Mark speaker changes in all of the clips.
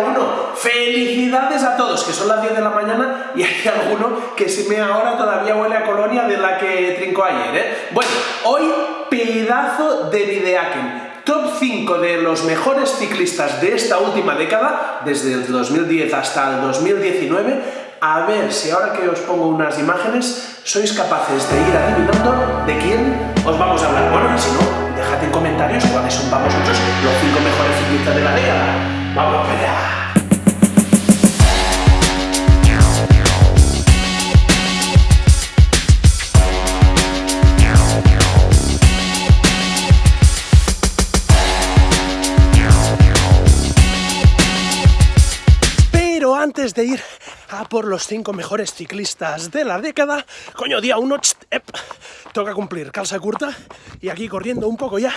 Speaker 1: 1. Felicidades a todos, que son las 10 de la mañana y hay alguno que se me ahora todavía huele a colonia de la que trincó ayer, ¿eh? Bueno, hoy pedazo de videaken. Top 5 de los mejores ciclistas de esta última década, desde el 2010 hasta el 2019, a ver si ahora que os pongo unas imágenes sois capaces de ir adivinando de quién os vamos a hablar. Bueno, y si no, dejad en comentarios cuáles son para vosotros los 5 mejores ciclistas de la década. ¡Vamos allá! Pero antes de ir a por los 5 mejores ciclistas de la década, coño, día 1, toca cumplir calza curta y aquí corriendo un poco ya,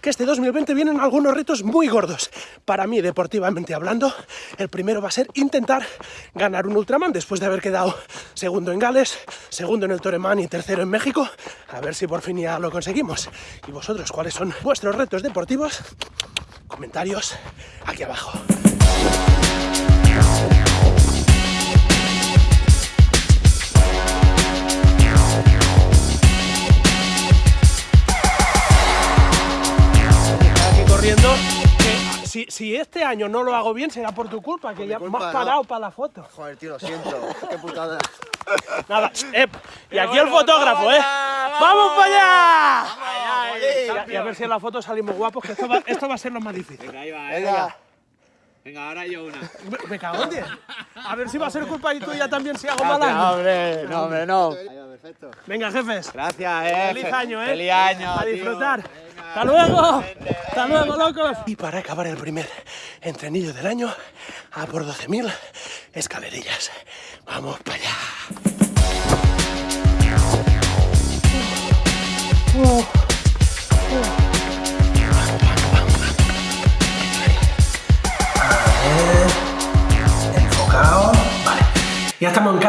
Speaker 1: que este 2020 vienen algunos retos muy gordos. Para mí, deportivamente hablando, el primero va a ser intentar ganar un Ultraman después de haber quedado segundo en Gales, segundo en el Toreman y tercero en México. A ver si por fin ya lo conseguimos. ¿Y vosotros cuáles son vuestros retos deportivos? Comentarios aquí abajo. Corriendo. que si, si este año no lo hago bien será por tu culpa, que ya me
Speaker 2: culpa,
Speaker 1: has
Speaker 2: no.
Speaker 1: parado para la foto.
Speaker 2: Joder, tío, lo siento. Qué putada.
Speaker 1: Nada, ep, y aquí el fotógrafo, ¿eh? ¡Vamos para allá! Y a, y a ver si en la foto salimos guapos, que esto va, esto va a ser lo más difícil.
Speaker 3: Venga, ahí va,
Speaker 2: Venga.
Speaker 3: venga. Venga, ahora yo una.
Speaker 1: Me, me cago en diez. A ver si va a ser culpa y tuya también si hago mal
Speaker 3: Gracias,
Speaker 1: año.
Speaker 3: hombre. No, hombre, no.
Speaker 2: Ahí va, perfecto.
Speaker 1: Venga, jefes.
Speaker 3: Gracias, eh.
Speaker 1: Feliz año, ¿eh?
Speaker 3: Feliz año.
Speaker 1: A
Speaker 3: tío.
Speaker 1: disfrutar.
Speaker 3: Venga.
Speaker 1: ¡Hasta luego! ¡Hasta luego, locos! Y para acabar el primer entrenillo del año, a por 12.000 escalerillas. ¡Vamos para allá! enfocado.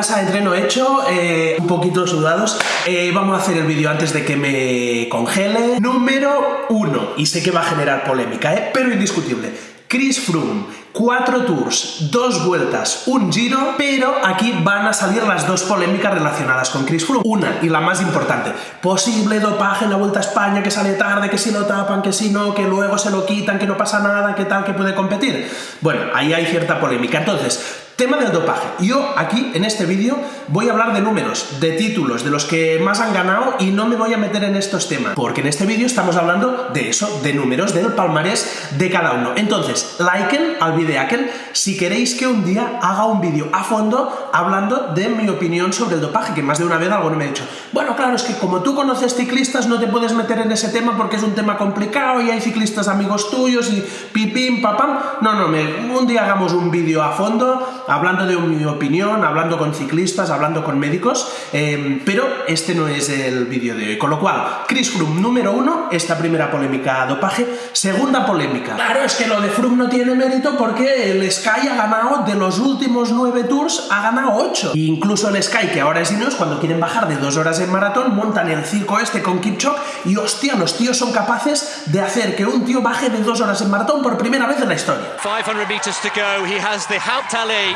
Speaker 1: Casa, entreno hecho, eh, un poquito sudados. Eh, vamos a hacer el vídeo antes de que me congele. Número uno, y sé que va a generar polémica, ¿eh? pero indiscutible. Chris Froome, cuatro tours, dos vueltas, un giro, pero aquí van a salir las dos polémicas relacionadas con Chris Froome. Una, y la más importante, posible dopaje en la Vuelta a España, que sale tarde, que si lo tapan, que si no, que luego se lo quitan, que no pasa nada, que tal, que puede competir. Bueno, ahí hay cierta polémica. Entonces, Tema del dopaje. Yo aquí en este vídeo voy a hablar de números, de títulos, de los que más han ganado y no me voy a meter en estos temas, porque en este vídeo estamos hablando de eso, de números, del palmarés de cada uno. Entonces, liken al videaken si queréis que un día haga un vídeo a fondo hablando de mi opinión sobre el dopaje, que más de una vez alguno me ha dicho, bueno, claro, es que como tú conoces ciclistas no te puedes meter en ese tema porque es un tema complicado y hay ciclistas amigos tuyos y pipim, papam. No, no, un día hagamos un vídeo a fondo hablando de mi opinión, hablando con ciclistas, hablando con médicos, eh, pero este no es el vídeo de hoy. Con lo cual, Chris Froome número uno, esta primera polémica dopaje. Segunda polémica. Claro, es que lo de Froome no tiene mérito porque el Sky ha ganado de los últimos nueve tours, ha ganado ocho. E incluso el Sky, que ahora es Ineos, cuando quieren bajar de dos horas en maratón, montan el circo este con Kipchoge y hostia, los tíos son capaces de hacer que un tío baje de dos horas en maratón por primera vez en la historia.
Speaker 4: 500 metres to go. He has the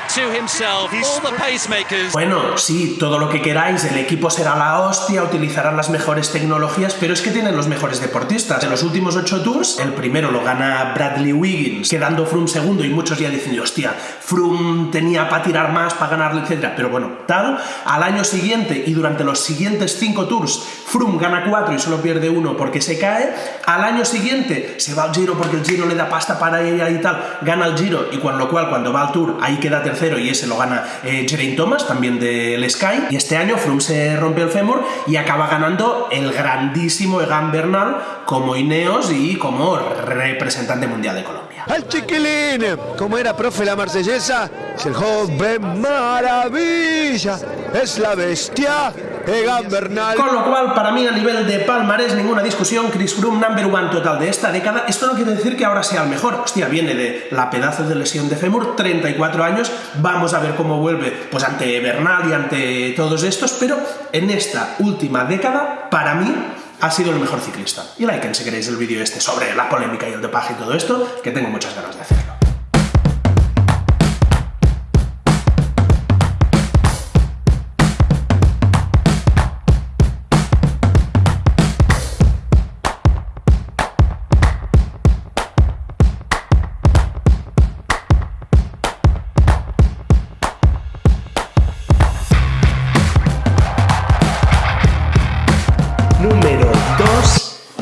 Speaker 4: to himself, all the pacemakers.
Speaker 1: Bueno, sí, todo lo que queráis, el equipo será la hostia, utilizarán las mejores tecnologías, pero es que tienen los mejores deportistas. En los últimos ocho tours, el primero lo gana Bradley Wiggins, quedando Froome segundo y muchos ya dicen, hostia, Froome tenía para tirar más, para ganarle, etcétera. Pero bueno, tal, al año siguiente y durante los siguientes cinco tours, Froome gana cuatro y solo pierde uno porque se cae. Al año siguiente se va al Giro porque el Giro le da pasta para ella y tal, gana el Giro y con lo cual cuando va al Tour ahí queda tercero y ese lo gana eh, Thomas, también del Sky. Y este año Froome se rompe el fémur y acaba ganando el grandísimo Egan Bernal como Ineos y como representante mundial de Colombia.
Speaker 5: Al chiquilín, como era profe la marsellesa, es el joven maravilla, es la bestia, Egan Bernal.
Speaker 1: Con lo cual, para mí, a nivel de palmarés, ninguna discusión, Chris Froome, number one total de esta década. Esto no quiere decir que ahora sea el mejor. Hostia, viene de la pedazo de lesión de fémur, 34 años. Vamos a ver cómo vuelve, pues ante Bernal y ante todos estos, pero en esta última década, para mí, ha sido el mejor ciclista. Y liken si queréis el vídeo este sobre la polémica y el dopaje y todo esto, que tengo muchas ganas de hacerlo.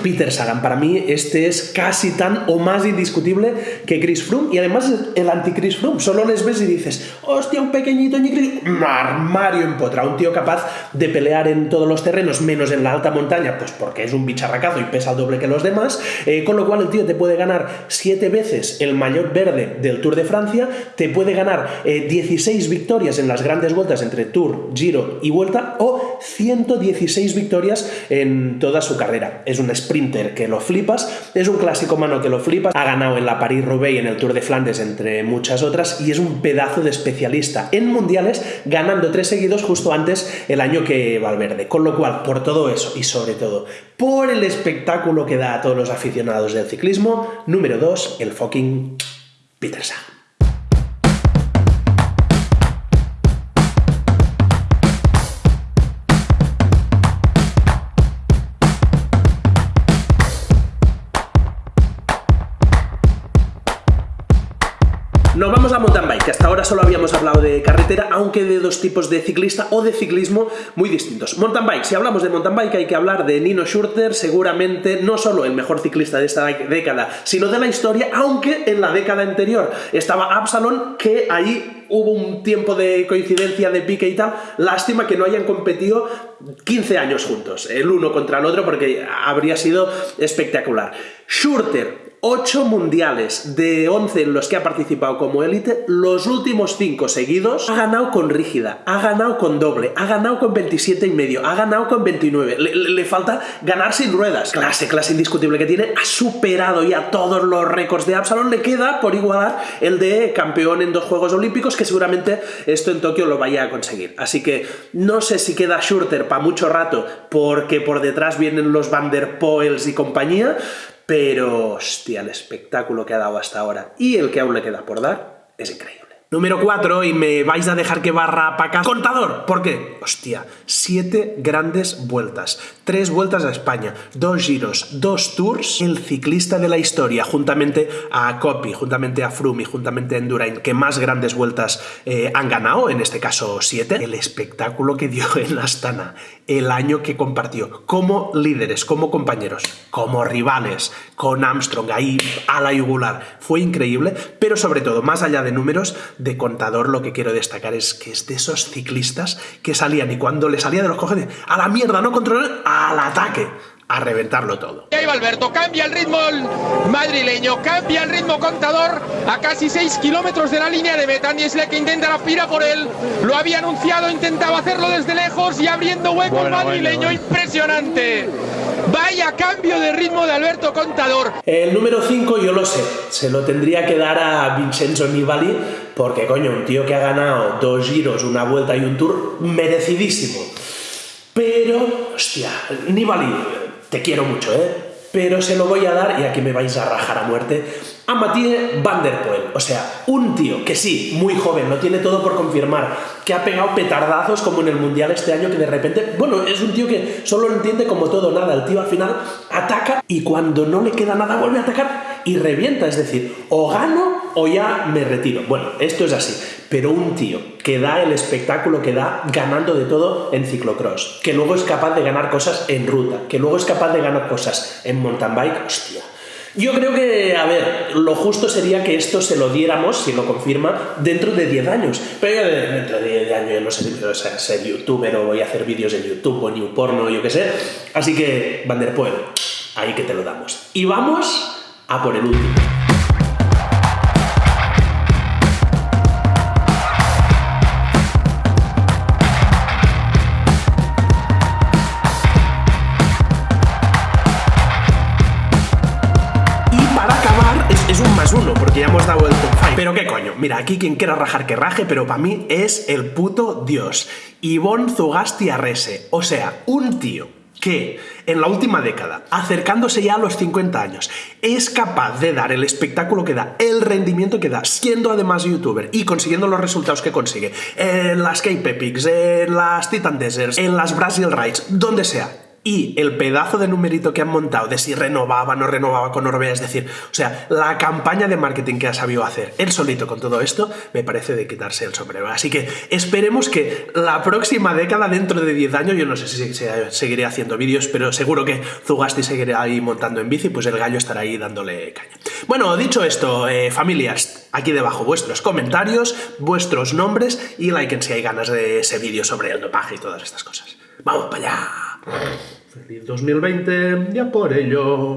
Speaker 1: Peter Sagan, para mí este es casi tan o más indiscutible que Chris Froome y además el anti-Chris Froome. Solo les ves y dices, hostia, un pequeñito Chris un armario empotrado, un tío capaz de pelear en todos los terrenos, menos en la alta montaña, pues porque es un bicharracazo y pesa el doble que los demás, eh, con lo cual el tío te puede ganar siete veces el maillot verde del Tour de Francia, te puede ganar 16 eh, victorias en las grandes vueltas entre Tour, Giro y Vuelta o 116 victorias en toda su carrera. Es un sprinter que lo flipas, es un clásico mano que lo flipas, ha ganado en la París-Roubaix y en el Tour de Flandes entre muchas otras y es un pedazo de especialista en mundiales ganando tres seguidos justo antes el año que Valverde. Con lo cual, por todo eso y sobre todo por el espectáculo que da a todos los aficionados del ciclismo, número 2, el fucking Peter. Solo habíamos hablado de carretera, aunque de dos tipos de ciclista o de ciclismo muy distintos. Mountain bike, si hablamos de mountain bike hay que hablar de Nino Schurter, seguramente no solo el mejor ciclista de esta década, sino de la historia, aunque en la década anterior estaba Absalon, que ahí hubo un tiempo de coincidencia de pique y tal, lástima que no hayan competido 15 años juntos, el uno contra el otro, porque habría sido espectacular. Schurter, 8 mundiales de 11 en los que ha participado como élite, los últimos 5 seguidos ha ganado con rígida, ha ganado con doble, ha ganado con 27 y medio, ha ganado con 29. Le, falta ganar sin ruedas. Clase, clase indiscutible que tiene, ha superado ya todos los récords de Absalon, le queda por igualar el de campeón en dos Juegos Olímpicos, que seguramente esto en Tokio lo vaya a conseguir. Así que no sé si queda Schurter para mucho rato, porque por detrás vienen los Van der Poels y compañía, pero, hostia, el espectáculo que ha dado hasta ahora y el que aún le queda por dar es increíble. Número 4, y me vais a dejar que barra para acá. Contador, ¿por qué? Hostia, siete grandes vueltas, tres vueltas a España, dos giros, dos tours. El ciclista de la historia, juntamente a Copy, juntamente a Froome juntamente a Endurain, que más grandes vueltas eh, han ganado, en este caso siete. El espectáculo que dio en Astana, el año que compartió, como líderes, como compañeros, como rivales, con Armstrong ahí a la yugular. Fue increíble, pero sobre todo, más allá de números, de contador lo que quiero destacar es que es de esos ciclistas que salían y cuando le salía de los cojones, a la mierda, no controlar, al ataque a reventarlo todo.
Speaker 6: Y ahí va Alberto, cambia el ritmo el madrileño, cambia el ritmo contador a casi 6 kilómetros de la línea de meta. Niesle que intenta la pira por él, lo había anunciado, intentaba hacerlo desde lejos y abriendo hueco el madrileño, impresionante. Vaya cambio de ritmo de Alberto Contador.
Speaker 1: El número 5 yo lo sé, se lo tendría que dar a Vincenzo Nibali, porque coño, un tío que ha ganado dos giros, una vuelta y un tour, merecidísimo. Pero, hostia, Nibali, te quiero mucho, ¿eh? Pero se lo voy a dar, y aquí me vais a rajar a muerte, a Van Der Poel. O sea, un tío que sí, muy joven, no tiene todo por confirmar, que ha pegado petardazos como en el Mundial este año, que de repente, bueno, es un tío que solo lo entiende como todo nada. El tío al final ataca y cuando no le queda nada vuelve a atacar y revienta. Es decir, o gano o ya me retiro. Bueno, esto es así. Pero un tío que da el espectáculo que da ganando de todo en ciclocross, que luego es capaz de ganar cosas en ruta, que luego es capaz de ganar cosas en mountain bike, hostia. Yo creo que, a ver, lo justo sería que esto se lo diéramos, si lo confirma, dentro de 10 años. Pero yo dentro de 10 años yo no sé, o sea, ser youtuber o voy a hacer vídeos en YouTube o New Porno, yo qué sé. Así que, Van der Poel, ahí que te lo damos. Y vamos a por el último. Porque ya hemos dado el top 5. Pero qué coño, mira, aquí quien quiera rajar que raje, pero para mí es el puto dios. Ivonne Zugasti Arrese. O sea, un tío que en la última década, acercándose ya a los 50 años, es capaz de dar el espectáculo que da, el rendimiento que da, siendo además youtuber y consiguiendo los resultados que consigue en las Cape Epics, en las Titan Deserts, en las Brazil Rides, donde sea, y el pedazo de numerito que han montado de si renovaba, no renovaba con Orbea, es decir, o sea, la campaña de marketing que ha sabido hacer él solito con todo esto, me parece de quitarse el sombrero. Así que esperemos que la próxima década, dentro de 10 años, yo no sé si se- seguiré haciendo vídeos, pero seguro que Zugasti seguirá ahí montando en bici, pues el gallo estará ahí dándole caña. Bueno, dicho esto, eh, familias, aquí debajo vuestros comentarios, vuestros nombres y like si hay ganas de ese vídeo sobre el dopaje y todas estas cosas. ¡Vamos para allá! ¡Feliz 2020! ¡Ya por ello!